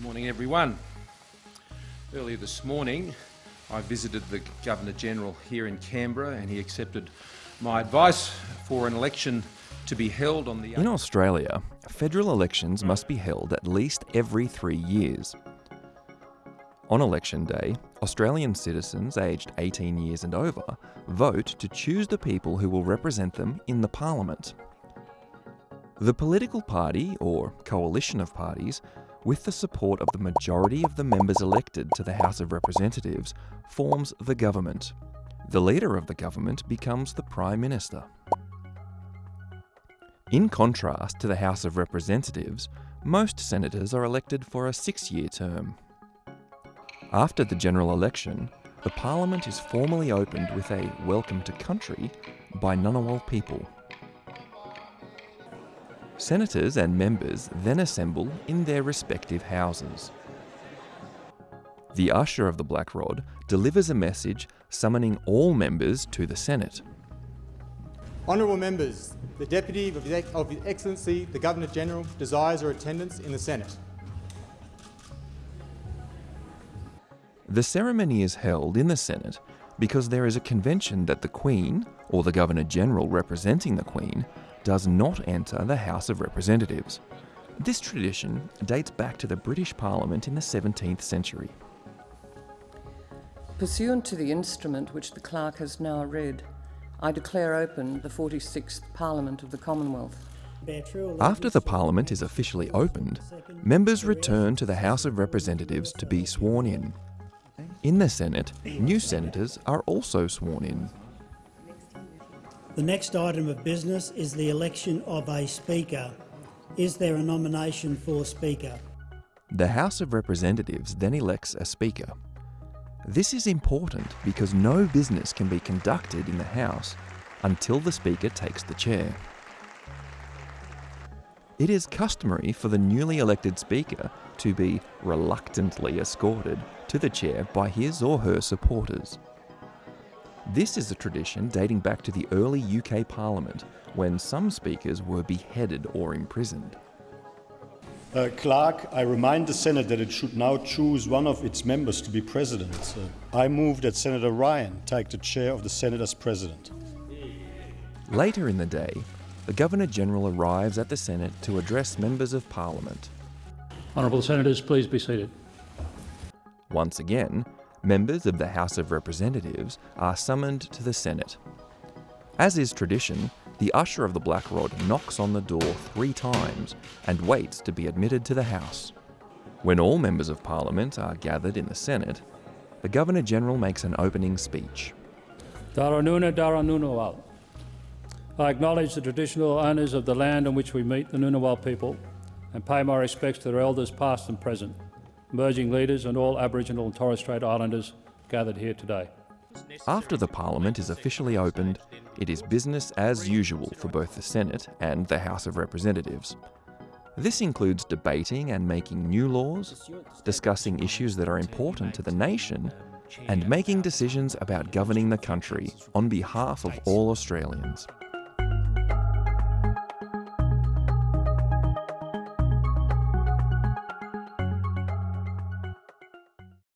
Morning, everyone. Earlier this morning, I visited the Governor General here in Canberra and he accepted my advice for an election to be held on the. In Australia, federal elections must be held at least every three years. On election day, Australian citizens aged 18 years and over vote to choose the people who will represent them in the parliament. The political party, or coalition of parties, with the support of the majority of the members elected to the House of Representatives, forms the government. The leader of the government becomes the Prime Minister. In contrast to the House of Representatives, most senators are elected for a six-year term. After the general election, the Parliament is formally opened with a Welcome to Country by Ngunnawal people. Senators and members then assemble in their respective houses. The usher of the Black Rod delivers a message summoning all members to the Senate. Honourable members, the Deputy of His Excellency, the Governor-General, desires your attendance in the Senate. The ceremony is held in the Senate because there is a convention that the Queen, or the Governor-General representing the Queen, does not enter the House of Representatives. This tradition dates back to the British Parliament in the 17th century. Pursuant to the instrument which the clerk has now read, I declare open the 46th Parliament of the Commonwealth. After the Parliament is officially opened, members return to the House of Representatives to be sworn in. In the Senate, new senators are also sworn in. The next item of business is the election of a Speaker. Is there a nomination for Speaker? The House of Representatives then elects a Speaker. This is important because no business can be conducted in the House until the Speaker takes the chair. It is customary for the newly elected Speaker to be reluctantly escorted to the chair by his or her supporters. This is a tradition dating back to the early UK Parliament, when some speakers were beheaded or imprisoned. Uh, Clerk, I remind the Senate that it should now choose one of its members to be president. Uh, I move that Senator Ryan take the chair of the Senate as president. Later in the day, the Governor-General arrives at the Senate to address members of Parliament. Honourable Senators, please be seated. Once again, members of the House of Representatives are summoned to the Senate. As is tradition, the usher of the Black Rod knocks on the door three times and waits to be admitted to the House. When all members of Parliament are gathered in the Senate, the Governor-General makes an opening speech. Daranuna Daranunawal. I acknowledge the traditional owners of the land on which we meet, the Ngunnawal people, and pay my respects to their elders past and present emerging leaders and all Aboriginal and Torres Strait Islanders gathered here today. After the Parliament is officially opened, it is business as usual for both the Senate and the House of Representatives. This includes debating and making new laws, discussing issues that are important to the nation, and making decisions about governing the country on behalf of all Australians.